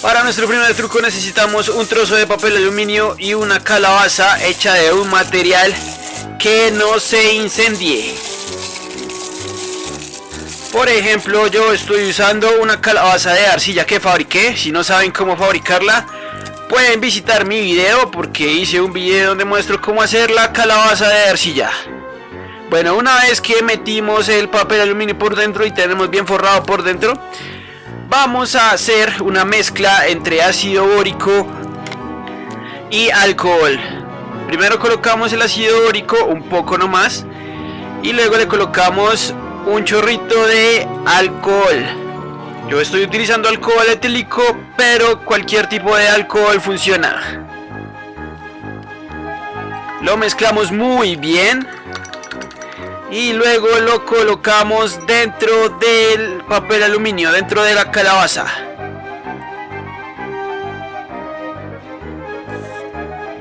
Para nuestro primer truco necesitamos un trozo de papel aluminio y una calabaza hecha de un material que no se incendie. Por ejemplo, yo estoy usando una calabaza de arcilla que fabriqué. Si no saben cómo fabricarla, pueden visitar mi video porque hice un video donde muestro cómo hacer la calabaza de arcilla. Bueno, una vez que metimos el papel aluminio por dentro y tenemos bien forrado por dentro, vamos a hacer una mezcla entre ácido bórico y alcohol. Primero colocamos el ácido bórico un poco nomás y luego le colocamos un chorrito de alcohol. Yo estoy utilizando alcohol etílico, pero cualquier tipo de alcohol funciona. Lo mezclamos muy bien y luego lo colocamos dentro del papel aluminio, dentro de la calabaza.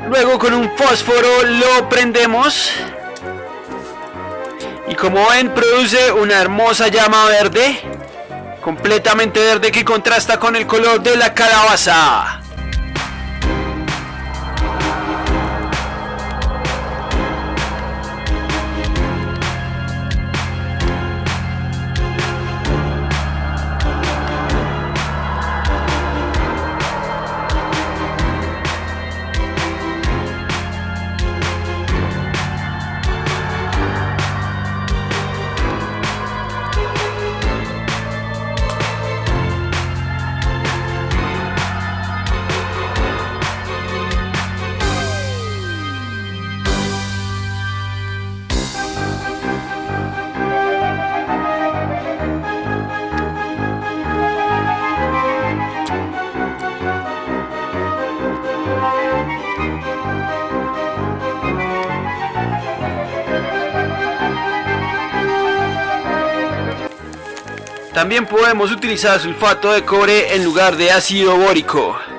Luego con un fósforo lo prendemos y como ven produce una hermosa llama verde, completamente verde que contrasta con el color de la calabaza. También podemos utilizar sulfato de cobre en lugar de ácido bórico.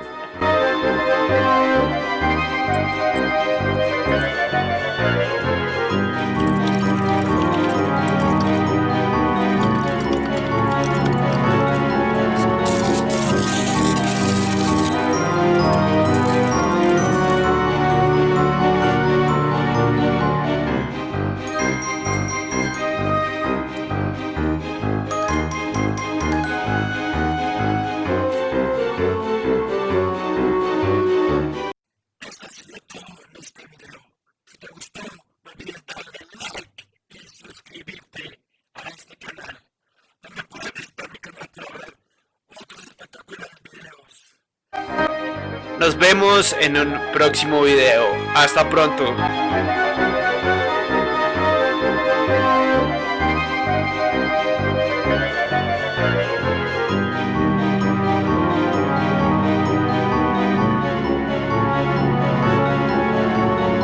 Nos vemos en un próximo video. Hasta pronto.